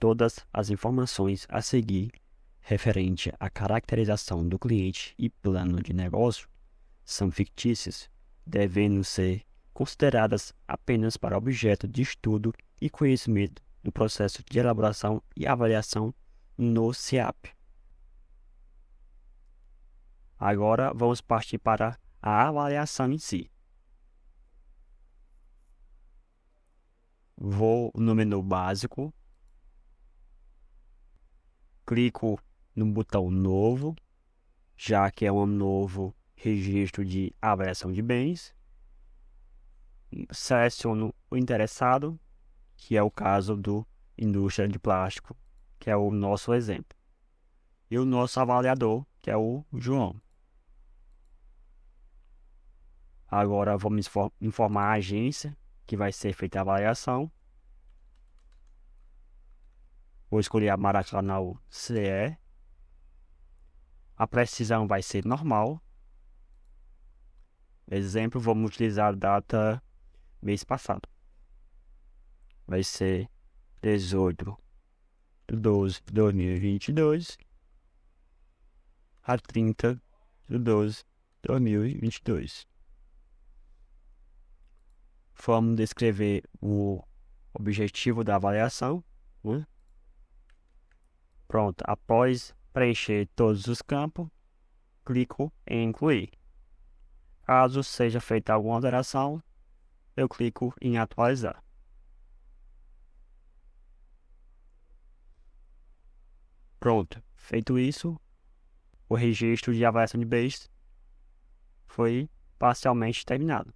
Todas as informações a seguir referente à caracterização do cliente e plano de negócio são fictícias, devendo ser consideradas apenas para objeto de estudo e conhecimento no processo de elaboração e avaliação no CIAP. Agora vamos partir para a avaliação em si. Vou no menu básico, clico no botão novo, já que é um novo registro de avaliação de bens. Seleciono o interessado, que é o caso do indústria de plástico, que é o nosso exemplo. E o nosso avaliador, que é o João. Agora vamos informar a agência que vai ser feita a avaliação. Vou escolher a Maracanã CE. A precisão vai ser normal. Exemplo, vamos utilizar a data mês passado. Vai ser 18 de 12 de 2022 a 30 de 12 de 2022. Vamos descrever o objetivo da avaliação. Né? Pronto, após preencher todos os campos, clico em incluir. Caso seja feita alguma alteração, eu clico em atualizar. Pronto, feito isso, o registro de avaliação de base foi parcialmente terminado.